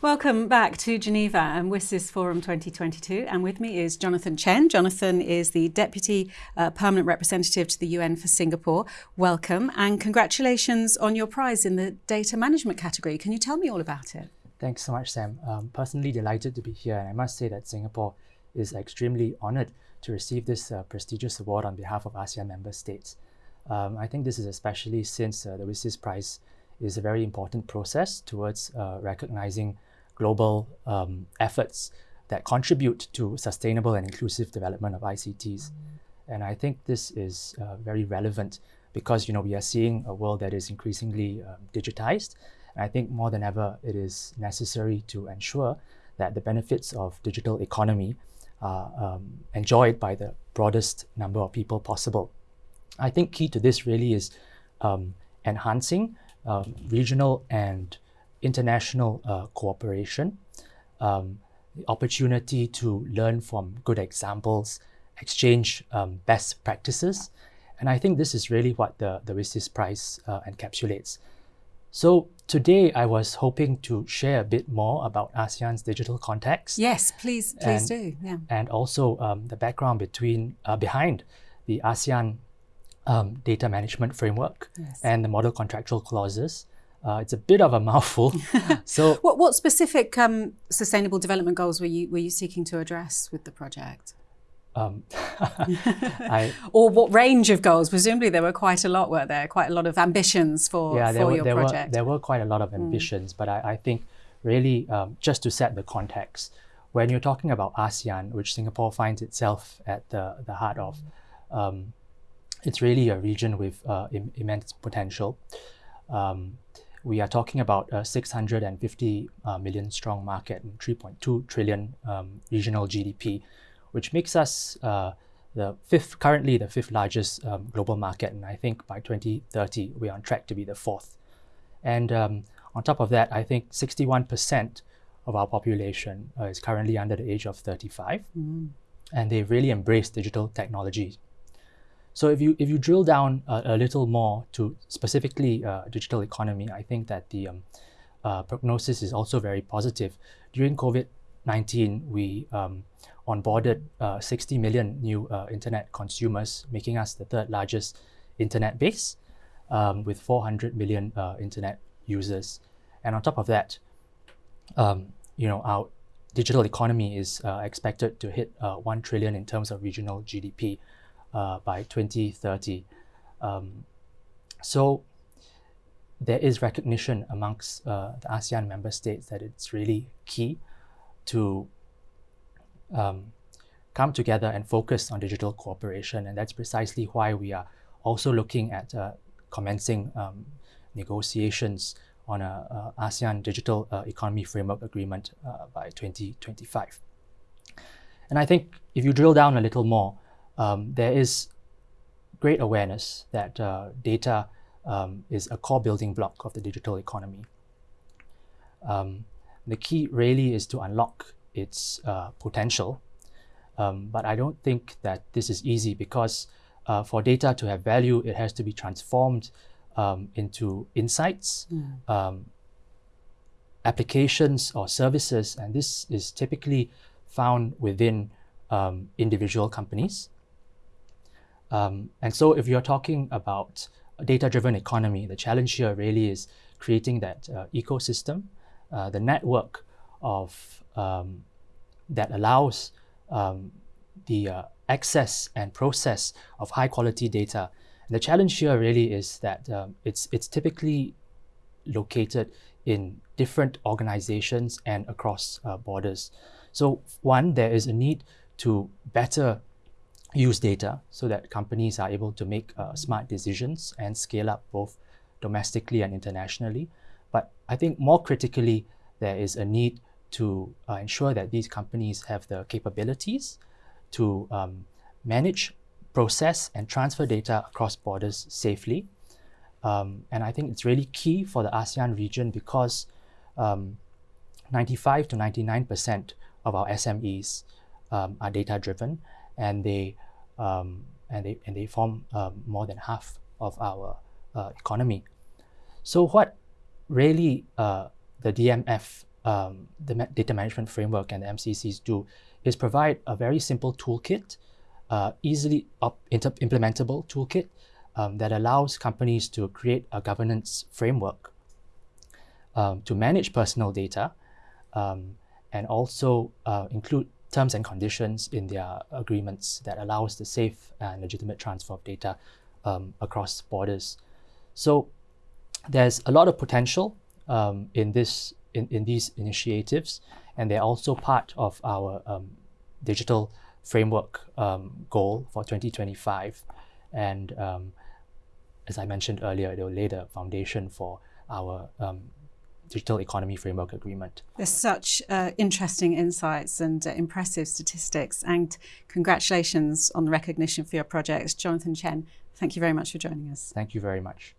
Welcome back to Geneva and WSIS Forum 2022. And with me is Jonathan Chen. Jonathan is the Deputy uh, Permanent Representative to the UN for Singapore. Welcome and congratulations on your prize in the data management category. Can you tell me all about it? Thanks so much, Sam. Um, personally delighted to be here. And I must say that Singapore is extremely honored to receive this uh, prestigious award on behalf of ASEAN member states. Um, I think this is especially since uh, the WSIS Prize is a very important process towards uh, recognizing global um, efforts that contribute to sustainable and inclusive development of ICTs. And I think this is uh, very relevant because you know we are seeing a world that is increasingly um, digitized. And I think more than ever, it is necessary to ensure that the benefits of digital economy are um, enjoyed by the broadest number of people possible. I think key to this really is um, enhancing um, regional and international uh, cooperation, um, the opportunity to learn from good examples, exchange um, best practices. And I think this is really what the, the WSIS Prize uh, encapsulates. So today I was hoping to share a bit more about ASEAN's digital context. Yes, please, please and, do. Yeah. And also um, the background between uh, behind the ASEAN um, data management framework Yes. and the model contractual clauses. Uh, it's a bit of a mouthful. so What, what specific um, sustainable development goals were you, were you seeking to address with the project? um, I Or what range of goals? Presumably there were quite a lot, were there? Quite a lot of ambitions for, yeah, for there were, your there project. Hmm. there were quite a lot of ambitions, but I, I think really um, just to set the context, when you're talking about ASEAN, which Singapore finds itself at the the heart of, um, it's really a region with uh, Im- immense potential. Um, we are talking about a 650 uh, strong market and 3.2 trillion um, regional GDP, which makes us uh, the fifth, currently the fifth largest um, global market. And I think by 2030, we're on track to be the fourth. And um, on top of that, I think 61% of our population uh, is currently under the age of 35. And they've really embraced digital technology so if you if you drill down a, a little more to specifically uh, digital economy, I think that the um, uh, prognosis is also very positive. During COVID nineteen, we um, onboarded uh, 60 million new uh, internet consumers, making us the third largest internet base, um, with 400 million uh, internet users. And on top of that, um, you know, our digital economy is uh, expected to hit uh, 1 trillion in terms of regional GDP uh, by 2030. Um, so there is recognition amongst uh, the ASEAN member states that it's really key to um, come together and focus on digital cooperation. And that's precisely why we are also looking at uh, commencing um, negotiations on a, ASEAN Digital uh, Economy Framework Agreement uh, by 2025. And I think if you drill down a little more, um, there is great awareness that uh, data um, is a core building block of the digital economy. Um, the key really is to unlock its uh, potential, um, but I don't think that this is easy because uh, for data to have value, it has to be transformed um, into insights, um, applications, or services, and this is typically found within um, individual companies. Um, and so, if you're talking about a data-driven economy, the challenge here really is creating that uh, ecosystem, uh, the network of um, that allows um, the uh, access and process of high-quality data. And the challenge here really is that um, it's it's typically located in different organizations and across uh, borders. So, one, there is a need to better use data so that companies are able to make uh, smart decisions and scale up both domestically and internationally. But I think more critically, there is a need to uh, ensure that these companies have the capabilities to um, manage, process, and transfer data across borders safely. Um, and I think it's really key for the ASEAN region because um, 95 to 99% of our SMEs um, are data driven and they um, and they and they form um, more than half of our uh, economy. So what really uh, the DMF um, the data management framework and the MCCs do is provide a very simple toolkit, uh, easily implementable toolkit um, that allows companies to create a governance framework um, to manage personal data um, and also uh, include terms and conditions in their agreements that allows the safe and legitimate transfer of data um, across borders. So there's a lot of potential um, in this in, in these initiatives, and they're also part of our um, digital framework um, goal for 2025. And um, as I mentioned earlier, it will lay the foundation for our um, digital economy framework agreement. There's such uh, interesting insights and uh, impressive statistics, and congratulations on the recognition for your projects. Jonathan Chen, thank you very much for joining us. Thank you very much.